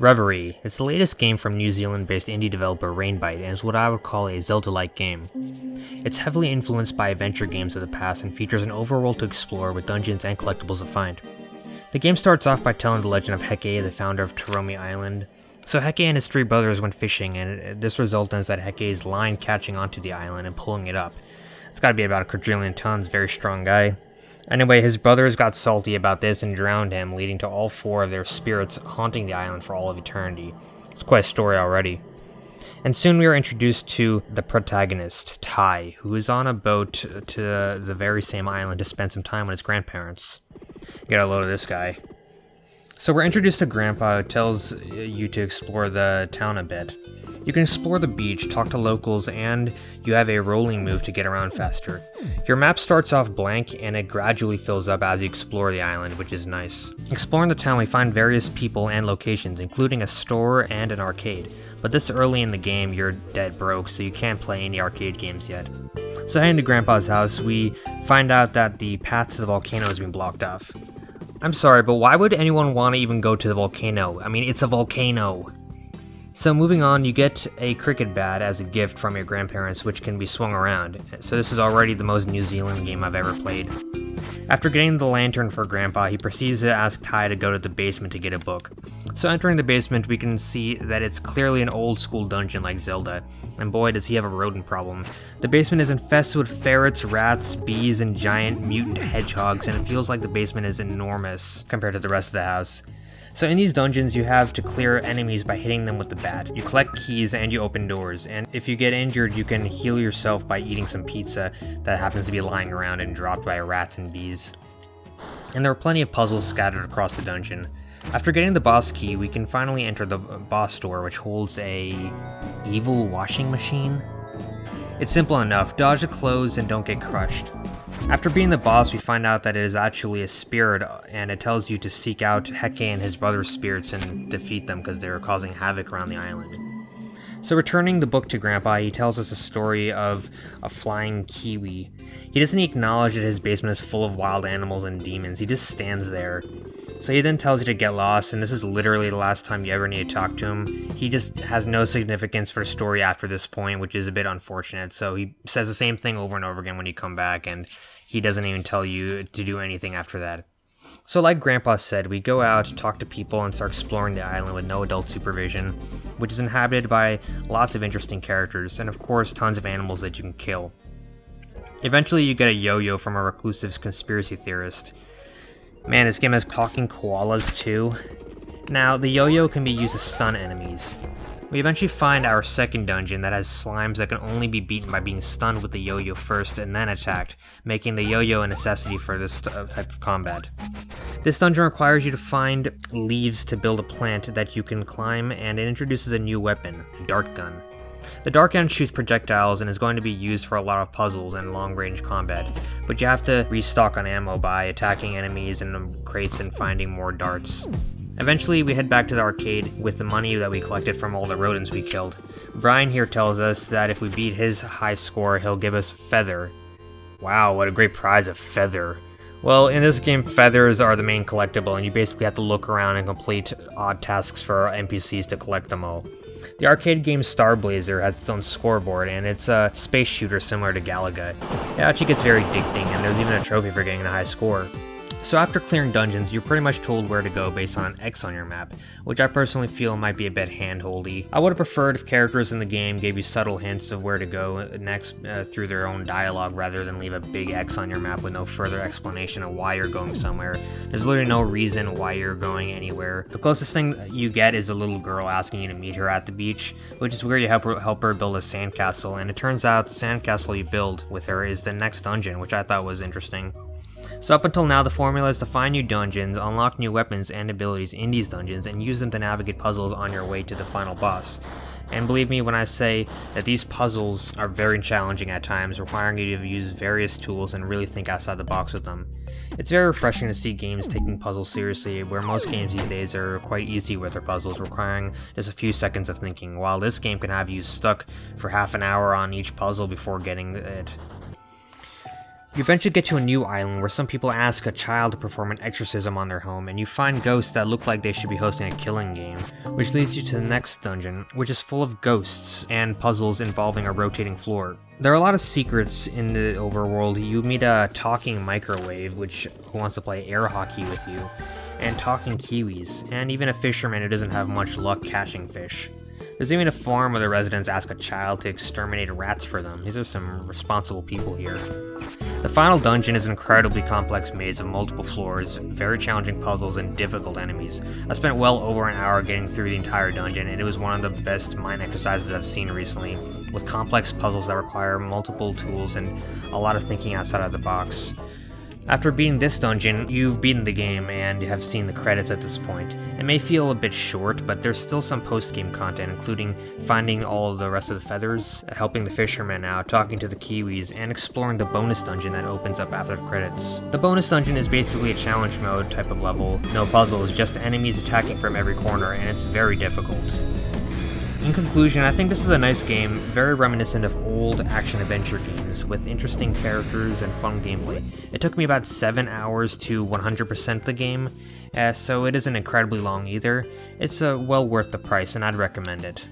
Reverie is the latest game from New Zealand-based indie developer Rainbite and is what I would call a Zelda-like game. It's heavily influenced by adventure games of the past and features an overworld to explore with dungeons and collectibles to find. The game starts off by telling the legend of Heke, the founder of Toromi Island. So Heke and his three brothers went fishing and this results in that Heke's line catching onto the island and pulling it up. It's gotta be about a quadrillion tons, very strong guy. Anyway, his brothers got salty about this and drowned him, leading to all four of their spirits haunting the island for all of eternity. It's quite a story already. And soon we are introduced to the protagonist, Tai, who is on a boat to the very same island to spend some time with his grandparents. Get a load of this guy. So we're introduced to Grandpa, who tells you to explore the town a bit. You can explore the beach, talk to locals, and you have a rolling move to get around faster. Your map starts off blank and it gradually fills up as you explore the island, which is nice. Exploring the town we find various people and locations, including a store and an arcade, but this early in the game you're dead broke so you can't play any arcade games yet. So heading to Grandpa's house, we find out that the path to the volcano has been blocked off. I'm sorry, but why would anyone want to even go to the volcano? I mean, it's a volcano. So moving on, you get a cricket bat as a gift from your grandparents, which can be swung around. So this is already the most New Zealand game I've ever played. After getting the lantern for Grandpa, he proceeds to ask Tai to go to the basement to get a book. So entering the basement, we can see that it's clearly an old school dungeon like Zelda, and boy does he have a rodent problem. The basement is infested with ferrets, rats, bees, and giant mutant hedgehogs, and it feels like the basement is enormous compared to the rest of the house. So in these dungeons, you have to clear enemies by hitting them with the bat. You collect keys and you open doors, and if you get injured, you can heal yourself by eating some pizza that happens to be lying around and dropped by rats and bees. And there are plenty of puzzles scattered across the dungeon. After getting the boss key, we can finally enter the uh, boss door, which holds a evil washing machine. It's simple enough, dodge the clothes and don't get crushed. After being the boss, we find out that it is actually a spirit, and it tells you to seek out Heke and his brother's spirits and defeat them because they're causing havoc around the island. So returning the book to Grandpa, he tells us a story of a flying kiwi. He doesn't acknowledge that his basement is full of wild animals and demons, he just stands there. So he then tells you to get lost, and this is literally the last time you ever need to talk to him. He just has no significance for the story after this point, which is a bit unfortunate. So he says the same thing over and over again when you come back, and he doesn't even tell you to do anything after that. So like Grandpa said, we go out, talk to people, and start exploring the island with no adult supervision, which is inhabited by lots of interesting characters, and of course tons of animals that you can kill. Eventually you get a yo-yo from a reclusive conspiracy theorist, Man, this game has talking koalas too. Now, the yo-yo can be used to stun enemies. We eventually find our second dungeon that has slimes that can only be beaten by being stunned with the yo-yo first and then attacked, making the yo-yo a necessity for this uh, type of combat. This dungeon requires you to find leaves to build a plant that you can climb, and it introduces a new weapon, a dart gun. The dart gun shoots projectiles and is going to be used for a lot of puzzles and long-range combat, but you have to restock on ammo by attacking enemies the crates and finding more darts. Eventually, we head back to the arcade with the money that we collected from all the rodents we killed. Brian here tells us that if we beat his high score, he'll give us Feather. Wow, what a great prize, a Feather. Well, in this game, feathers are the main collectible, and you basically have to look around and complete odd tasks for NPCs to collect them all. The arcade game Star Blazer has its own scoreboard, and it's a space shooter similar to Galaga. It actually gets very addicting, and there's even a trophy for getting the high score. So after clearing dungeons, you're pretty much told where to go based on an X on your map, which I personally feel might be a bit handholdy. I would have preferred if characters in the game gave you subtle hints of where to go next uh, through their own dialogue rather than leave a big X on your map with no further explanation of why you're going somewhere. There's literally no reason why you're going anywhere. The closest thing you get is a little girl asking you to meet her at the beach, which is where you help her, help her build a sandcastle, and it turns out the sandcastle you build with her is the next dungeon, which I thought was interesting. So up until now, the formula is to find new dungeons, unlock new weapons and abilities in these dungeons, and use them to navigate puzzles on your way to the final boss. And believe me when I say that these puzzles are very challenging at times, requiring you to use various tools and really think outside the box with them. It's very refreshing to see games taking puzzles seriously, where most games these days are quite easy with their puzzles, requiring just a few seconds of thinking, while this game can have you stuck for half an hour on each puzzle before getting it. You eventually get to a new island where some people ask a child to perform an exorcism on their home, and you find ghosts that look like they should be hosting a killing game, which leads you to the next dungeon, which is full of ghosts and puzzles involving a rotating floor. There are a lot of secrets in the overworld. You meet a talking microwave, which wants to play air hockey with you, and talking kiwis, and even a fisherman who doesn't have much luck catching fish. There's even a farm where the residents ask a child to exterminate rats for them. These are some responsible people here. The final dungeon is an incredibly complex maze of multiple floors, very challenging puzzles, and difficult enemies. I spent well over an hour getting through the entire dungeon, and it was one of the best mind exercises I've seen recently, with complex puzzles that require multiple tools and a lot of thinking outside of the box. After beating this dungeon, you've beaten the game and have seen the credits at this point. It may feel a bit short, but there's still some post-game content, including finding all the rest of the feathers, helping the fishermen out, talking to the kiwis, and exploring the bonus dungeon that opens up after the credits. The bonus dungeon is basically a challenge mode type of level, no puzzles, just enemies attacking from every corner, and it's very difficult. In conclusion, I think this is a nice game, very reminiscent of old action-adventure games, with interesting characters and fun gameplay. It took me about 7 hours to 100% the game, uh, so it isn't incredibly long either. It's uh, well worth the price, and I'd recommend it.